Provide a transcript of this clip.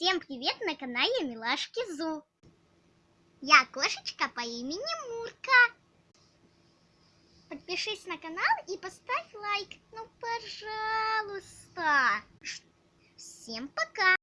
Всем привет на канале Милашки Зу. Я кошечка по имени Мурка. Подпишись на канал и поставь лайк. Ну, пожалуйста. Всем пока.